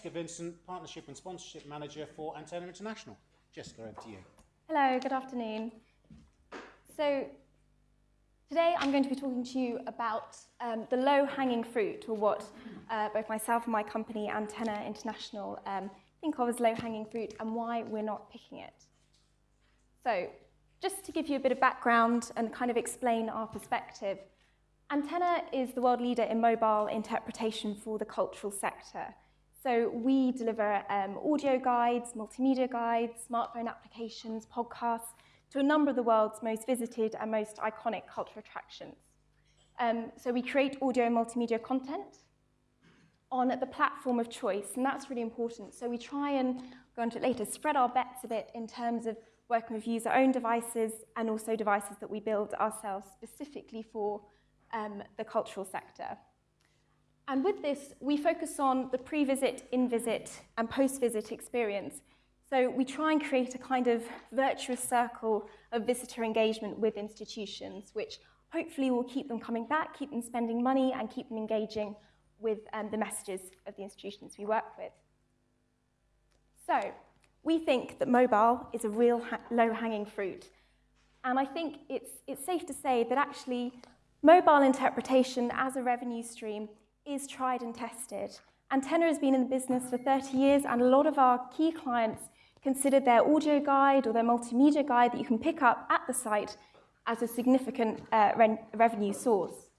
Jessica Vincent, Partnership and Sponsorship Manager for Antenna International. Jessica, over to you. Hello, good afternoon. So today I'm going to be talking to you about um, the low-hanging fruit, or what uh, both myself and my company, Antenna International, um, think of as low-hanging fruit and why we're not picking it. So just to give you a bit of background and kind of explain our perspective, Antenna is the world leader in mobile interpretation for the cultural sector. So we deliver um, audio guides, multimedia guides, smartphone applications, podcasts to a number of the world's most visited and most iconic cultural attractions. Um, so we create audio and multimedia content on the platform of choice, and that's really important. So we try and, go into it later, spread our bets a bit in terms of working with user-owned devices and also devices that we build ourselves specifically for um, the cultural sector. And with this, we focus on the pre-visit, in-visit, and post-visit experience. So we try and create a kind of virtuous circle of visitor engagement with institutions, which hopefully will keep them coming back, keep them spending money, and keep them engaging with um, the messages of the institutions we work with. So we think that mobile is a real low-hanging fruit. And I think it's, it's safe to say that actually mobile interpretation as a revenue stream is tried and tested. Antenna has been in the business for 30 years, and a lot of our key clients consider their audio guide or their multimedia guide that you can pick up at the site as a significant uh, re revenue source.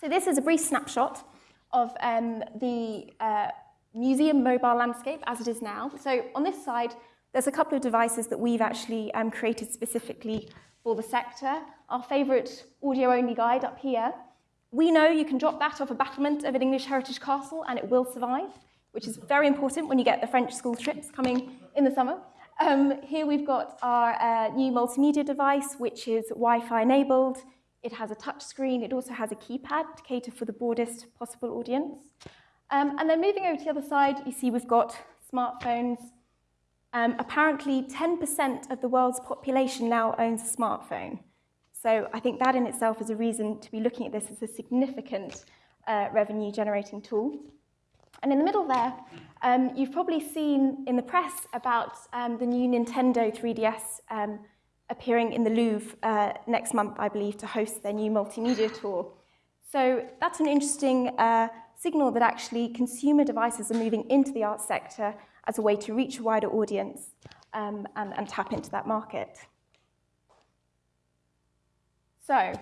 So this is a brief snapshot of um, the uh, museum mobile landscape as it is now. So on this side, there's a couple of devices that we've actually um, created specifically for the sector. Our favourite audio-only guide up here. We know you can drop that off a battlement of an English heritage castle and it will survive, which is very important when you get the French school trips coming in the summer. Um, here we've got our uh, new multimedia device, which is Wi-Fi enabled. It has a touch screen. It also has a keypad to cater for the broadest possible audience. Um, and then moving over to the other side, you see we've got smartphones. Um, apparently, 10% of the world's population now owns a smartphone. So I think that in itself is a reason to be looking at this as a significant uh, revenue generating tool. And in the middle there, um, you've probably seen in the press about um, the new Nintendo 3DS um, appearing in the Louvre uh, next month, I believe, to host their new multimedia tour. So that's an interesting uh, signal that actually consumer devices are moving into the arts sector as a way to reach a wider audience um, and, and tap into that market. So,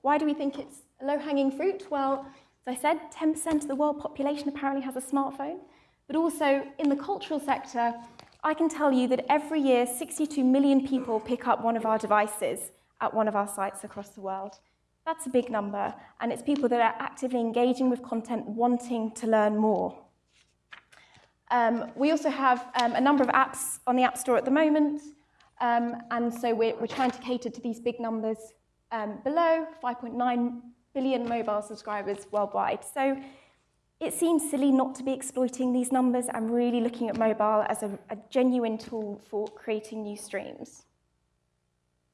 why do we think it's low-hanging fruit? Well, as I said, 10% of the world population apparently has a smartphone, but also in the cultural sector, I can tell you that every year 62 million people pick up one of our devices at one of our sites across the world. That's a big number, and it's people that are actively engaging with content, wanting to learn more. Um, we also have um, a number of apps on the App Store at the moment, um, and so we're, we're, trying to cater to these big numbers um, below 5.9 billion mobile subscribers worldwide. So it seems silly not to be exploiting these numbers and really looking at mobile as a, a genuine tool for creating new streams.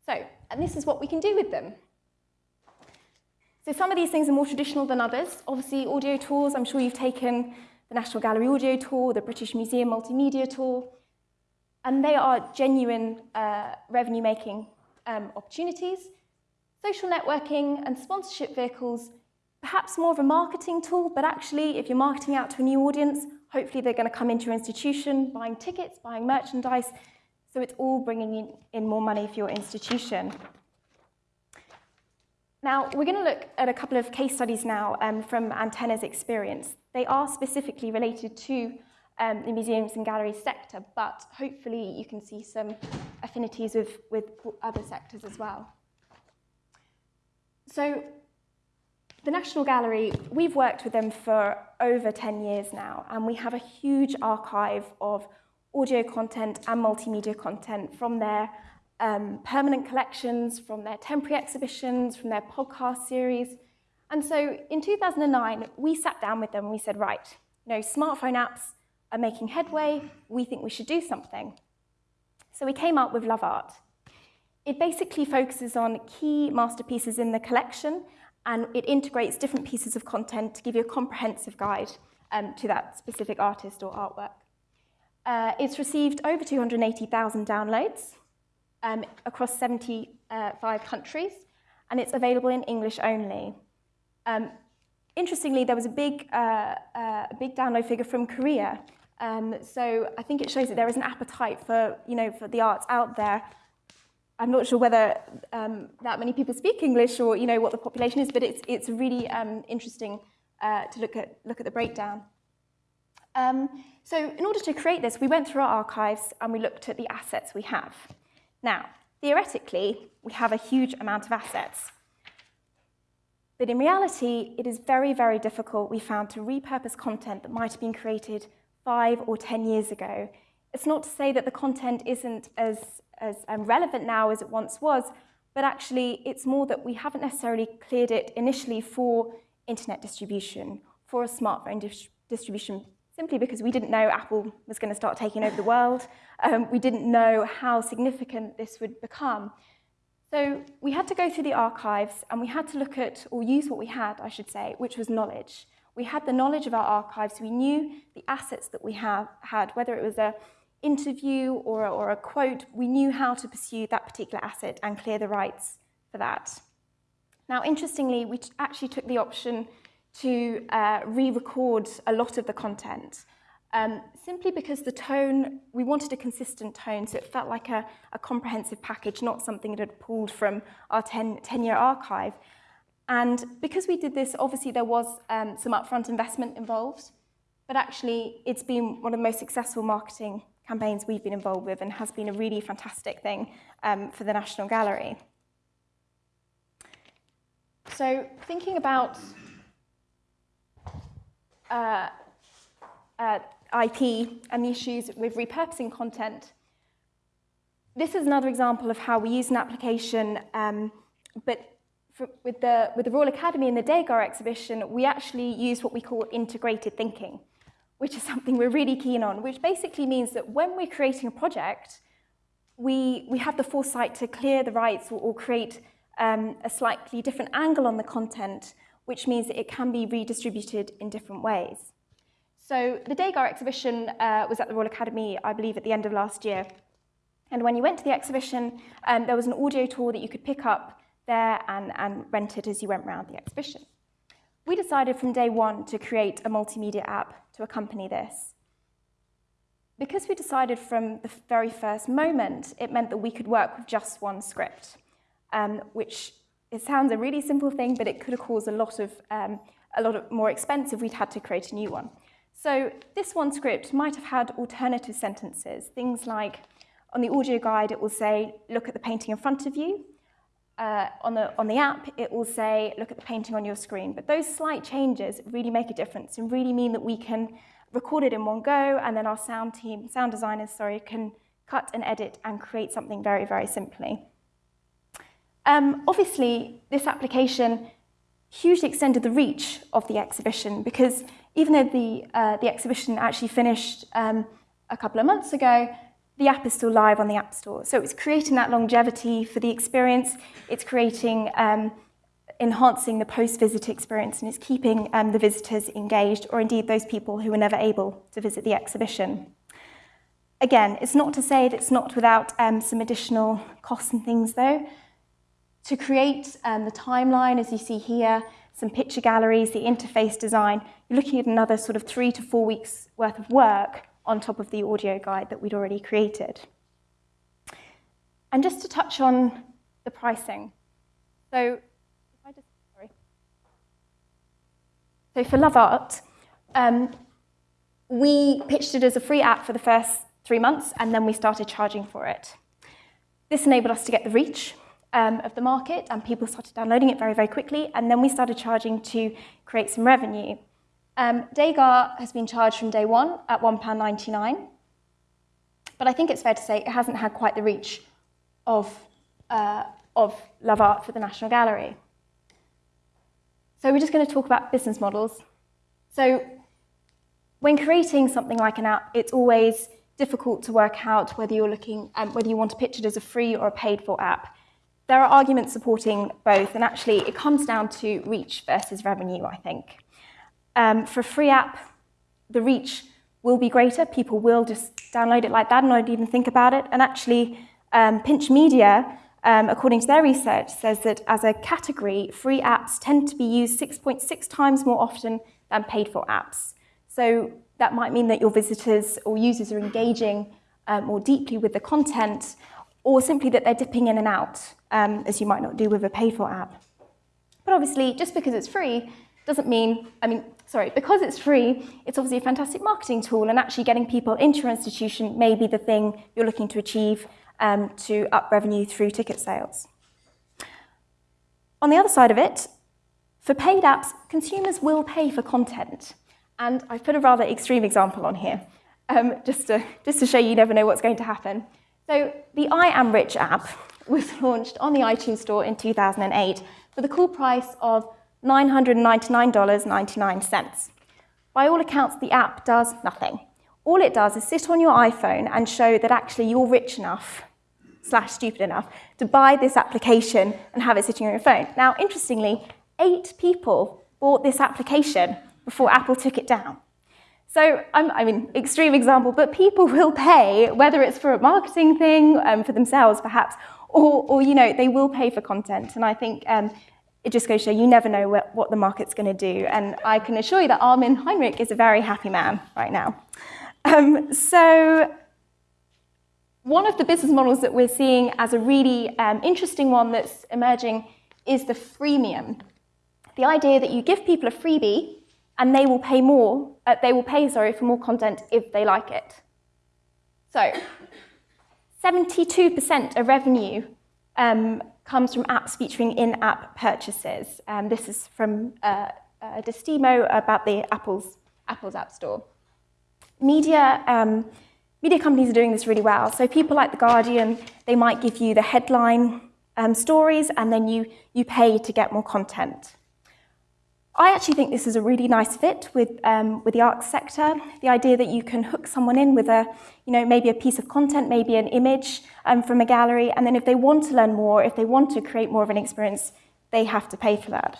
So, and this is what we can do with them. So some of these things are more traditional than others. Obviously, audio tours, I'm sure you've taken the National Gallery Audio Tour, the British Museum Multimedia Tour, and they are genuine uh, revenue-making um, opportunities. Social networking and sponsorship vehicles, perhaps more of a marketing tool, but actually, if you're marketing out to a new audience, hopefully they're going to come into your institution, buying tickets, buying merchandise, so it's all bringing in, more money for your institution. Now, we're going to look at a couple of case studies now um, from Antenna's experience. They are specifically related to um, the museums and galleries sector, but hopefully you can see some affinities with, with other sectors as well. So the National Gallery, we've worked with them for over 10 years now, and we have a huge archive of audio content and multimedia content from their um, permanent collections, from their temporary exhibitions, from their podcast series. And so in 2009, we sat down with them and we said, right, you know, smartphone apps are making headway. We think we should do something. So we came up with Love Art. It basically focuses on key masterpieces in the collection and it integrates different pieces of content to give you a comprehensive guide um, to that specific artist or artwork. Uh, it's received over 280,000 downloads um, across 75 countries, and it's available in English only. Um, interestingly, there was a big, uh, uh, big download figure from Korea. Um, so I think it shows that there is an appetite for, you know, for the arts out there. I'm not sure whether um, that many people speak English or, you know, what the population is, but it's, it's really um, interesting uh, to look at, look at the breakdown. Um, so in order to create this, we went through our archives and we looked at the assets we have. Now, theoretically, we have a huge amount of assets. But in reality, it is very, very difficult, we found, to repurpose content that might have been created five or 10 years ago. It's not to say that the content isn't as, as um, relevant now as it once was, but actually it's more that we haven't necessarily cleared it initially for internet distribution, for a smartphone dis distribution, simply because we didn't know Apple was going to start taking over the world. Um, we didn't know how significant this would become. So we had to go through the archives and we had to look at, or use what we had, I should say, which was knowledge. We had the knowledge of our archives. We knew the assets that we have, had, whether it was a interview or a, or a quote, we knew how to pursue that particular asset and clear the rights for that. Now, interestingly, we actually took the option to uh, re-record a lot of the content um, simply because the tone, we wanted a consistent tone, so it felt like a, a comprehensive package, not something that had pulled from our 10-year archive. And because we did this, obviously there was um, some upfront investment involved, but actually it's been one of the most successful marketing campaigns we've been involved with and has been a really fantastic thing um, for the National Gallery. So thinking about uh, uh, IP and the issues with repurposing content. This is another example of how we use an application, um, but for, with, the, with the Royal Academy and the Degas exhibition, we actually use what we call integrated thinking, which is something we're really keen on, which basically means that when we're creating a project, we, we have the foresight to clear the rights or, or create um, a slightly different angle on the content, which means that it can be redistributed in different ways. So the Degas exhibition uh, was at the Royal Academy, I believe, at the end of last year. And when you went to the exhibition, um, there was an audio tour that you could pick up there and, and rent it as you went around the exhibition. We decided from day one to create a multimedia app to accompany this. Because we decided from the very first moment, it meant that we could work with just one script, um, which it sounds a really simple thing, but it could have caused a lot of um, a lot of more expensive. We'd had to create a new one. So this one script might have had alternative sentences, things like on the audio guide it will say, look at the painting in front of you. Uh, on, the, on the app it will say, look at the painting on your screen. But those slight changes really make a difference and really mean that we can record it in one go and then our sound team, sound designers, sorry, can cut and edit and create something very, very simply. Um, obviously, this application hugely extended the reach of the exhibition because even though the, uh, the exhibition actually finished um, a couple of months ago, the app is still live on the App Store. So it's creating that longevity for the experience. It's creating, um, enhancing the post-visit experience, and it's keeping um, the visitors engaged, or indeed those people who were never able to visit the exhibition. Again, it's not to say that it's not without um, some additional costs and things, though. To create um, the timeline, as you see here, some picture galleries, the interface design, you're looking at another sort of three to four weeks worth of work on top of the audio guide that we'd already created. And just to touch on the pricing. So, just. So for Love Art, um, we pitched it as a free app for the first three months, and then we started charging for it. This enabled us to get the reach um, of the market and people started downloading it very, very quickly. And then we started charging to create some revenue. Um, has been charged from day one at £1.99. But I think it's fair to say it hasn't had quite the reach of, uh, of Love Art for the National Gallery. So we're just going to talk about business models. So when creating something like an app, it's always difficult to work out whether you're looking, um, whether you want to pitch it as a free or a paid for app. There are arguments supporting both, and actually it comes down to reach versus revenue, I think. Um, for a free app, the reach will be greater. People will just download it like that and not even think about it. And actually, um, Pinch Media, um, according to their research, says that as a category, free apps tend to be used 6.6 times more often than paid for apps. So that might mean that your visitors or users are engaging um, more deeply with the content, or simply that they're dipping in and out, um, as you might not do with a paid for app. But obviously, just because it's free doesn't mean, I mean, sorry, because it's free, it's obviously a fantastic marketing tool, and actually getting people into your institution may be the thing you're looking to achieve um, to up revenue through ticket sales. On the other side of it, for paid apps, consumers will pay for content. And I've put a rather extreme example on here, um, just, to, just to show you never know what's going to happen. So the I Am Rich app was launched on the iTunes Store in 2008 for the cool price of $999.99. By all accounts, the app does nothing. All it does is sit on your iPhone and show that actually you're rich enough slash stupid enough to buy this application and have it sitting on your phone. Now, interestingly, eight people bought this application before Apple took it down. So, I mean, extreme example, but people will pay, whether it's for a marketing thing, um, for themselves perhaps, or, or, you know, they will pay for content. And I think um, it just goes to show you never know what, what the market's going to do. And I can assure you that Armin Heinrich is a very happy man right now. Um, so one of the business models that we're seeing as a really um, interesting one that's emerging is the freemium. The idea that you give people a freebie and they will pay more, uh, they will pay, sorry, for more content if they like it. So 72% of revenue um, comes from apps featuring in-app purchases. Um, this is from uh, uh, Distimo about the Apple's, Apple's App Store. Media, um, media companies are doing this really well. So people like The Guardian, they might give you the headline um, stories and then you, you pay to get more content. I actually think this is a really nice fit with, um, with the arts sector. The idea that you can hook someone in with a, you know, maybe a piece of content, maybe an image um, from a gallery, and then if they want to learn more, if they want to create more of an experience, they have to pay for that.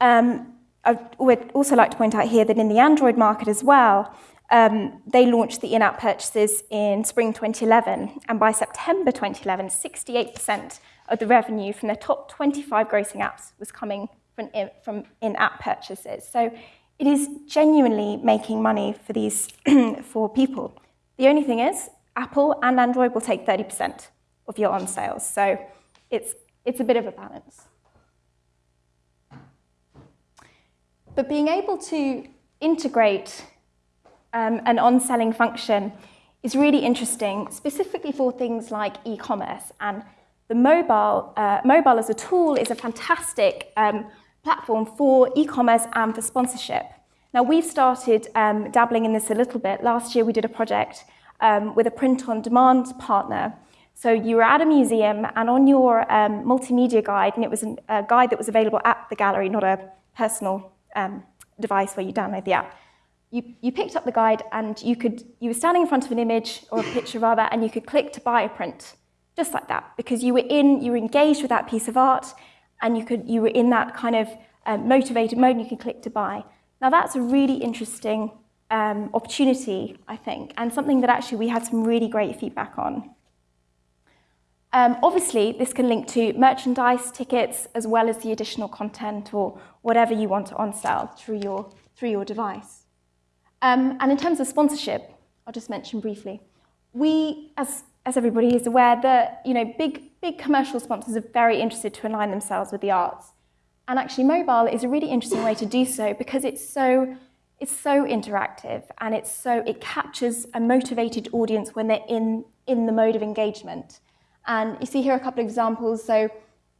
Um, I would also like to point out here that in the Android market as well, um, they launched the in-app purchases in spring 2011, and by September 2011, 68% of the revenue from their top 25 grossing apps was coming from in-app purchases. So it is genuinely making money for these for people. The only thing is, Apple and Android will take 30% of your on sales. So it's, it's a bit of a balance. But being able to integrate um, an on-selling function is really interesting, specifically for things like e-commerce. And the mobile, uh, mobile as a tool is a fantastic um, platform for e-commerce and for sponsorship. Now, we've started um, dabbling in this a little bit. Last year, we did a project um, with a print-on-demand partner. So you were at a museum, and on your um, multimedia guide, and it was a guide that was available at the gallery, not a personal um, device where you download the app. You, you picked up the guide, and you could you were standing in front of an image or a picture rather, and you could click to buy a print, just like that, because you were in, you were engaged with that piece of art, and you, could, you were in that kind of um, motivated mode and you could click to buy. Now that's a really interesting um, opportunity, I think, and something that actually we had some really great feedback on. Um, obviously, this can link to merchandise, tickets, as well as the additional content or whatever you want to on-sell through your, through your device. Um, and in terms of sponsorship, I'll just mention briefly, we, as, as everybody is aware, that you know, big big commercial sponsors are very interested to align themselves with the arts. And actually mobile is a really interesting way to do so because it's so, it's so interactive and it's so, it captures a motivated audience when they're in, in the mode of engagement. And you see here a couple of examples. So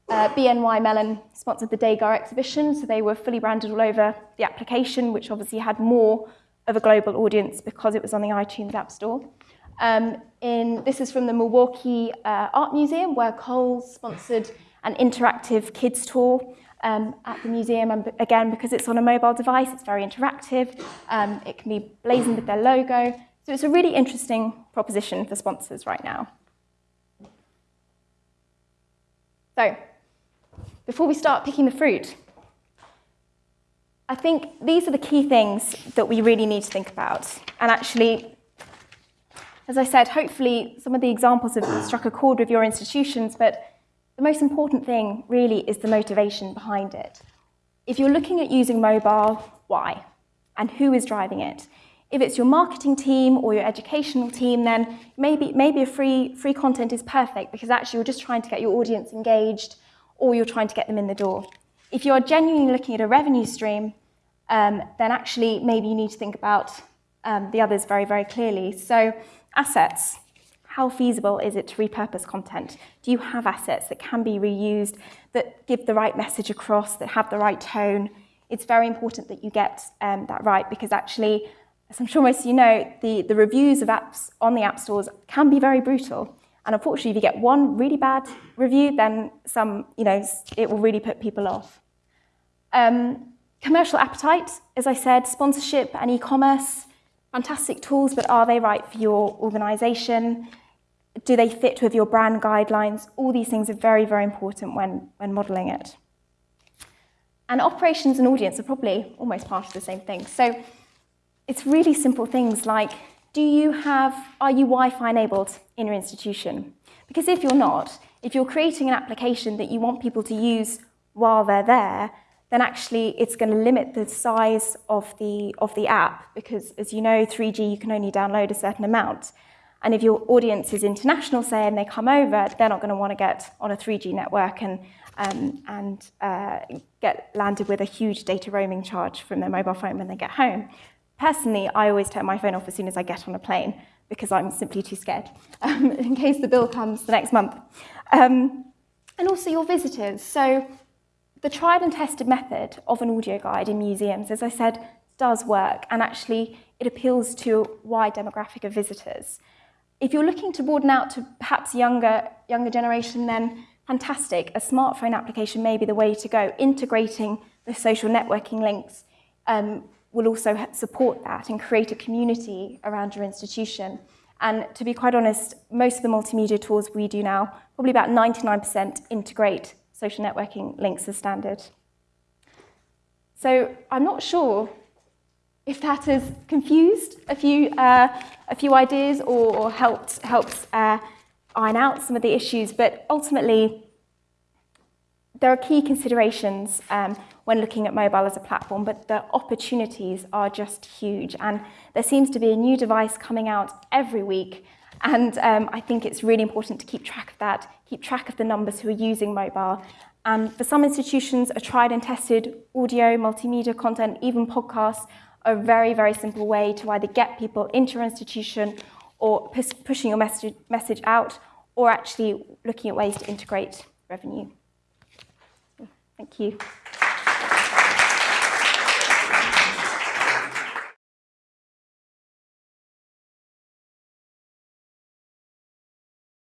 uh, BNY Mellon sponsored the Degas exhibition, so they were fully branded all over the application, which obviously had more of a global audience because it was on the iTunes App Store. Um, in, this is from the Milwaukee uh, Art Museum, where Kohl's sponsored an interactive kids tour um, at the museum. And again, because it's on a mobile device, it's very interactive. Um, it can be blazoned with their logo. So it's a really interesting proposition for sponsors right now. So before we start picking the fruit, I think these are the key things that we really need to think about. And actually, as I said, hopefully some of the examples have struck a chord with your institutions, but the most important thing really is the motivation behind it. If you're looking at using mobile, why? And who is driving it? If it's your marketing team or your educational team, then maybe, maybe a free, free content is perfect because actually you're just trying to get your audience engaged or you're trying to get them in the door. If you're genuinely looking at a revenue stream, um, then actually maybe you need to think about um, the others very, very clearly. So assets, how feasible is it to repurpose content? Do you have assets that can be reused, that give the right message across, that have the right tone? It's very important that you get um, that right because actually as I'm sure most of you know, the, the reviews of apps on the app stores can be very brutal. And unfortunately, if you get one really bad review, then some, you know, it will really put people off. Um, commercial appetite, as I said, sponsorship and e-commerce, fantastic tools, but are they right for your organization? Do they fit with your brand guidelines? All these things are very, very important when, when modeling it. And operations and audience are probably almost part of the same thing. So it's really simple things like, do you have, are you Wi-Fi enabled in your institution? Because if you're not, if you're creating an application that you want people to use while they're there, then actually it's going to limit the size of the, of the app because as you know, 3G, you can only download a certain amount. And if your audience is international, say, and they come over, they're not going to want to get on a 3G network and, um, and uh, get landed with a huge data roaming charge from their mobile phone when they get home. Personally, I always turn my phone off as soon as I get on a plane because I'm simply too scared um, in case the bill comes the next month. Um, and also your visitors. So the tried and tested method of an audio guide in museums, as I said, does work and actually it appeals to a wide demographic of visitors. If you're looking to broaden out to perhaps younger, younger generation, then fantastic. A smartphone application may be the way to go, integrating the social networking links um, will also support that and create a community around your institution. And to be quite honest, most of the multimedia tools we do now, probably about 99% integrate social networking links as standard. So I'm not sure if that has confused a few, uh, a few ideas or, or helped, helped uh, iron out some of the issues, but ultimately there are key considerations um, when looking at mobile as a platform, but the opportunities are just huge. And there seems to be a new device coming out every week. And um, I think it's really important to keep track of that, keep track of the numbers who are using mobile. And for some institutions, a tried and tested audio, multimedia content, even podcasts are a very, very simple way to either get people into your institution or pushing your message, message out or actually looking at ways to integrate revenue. Thank you.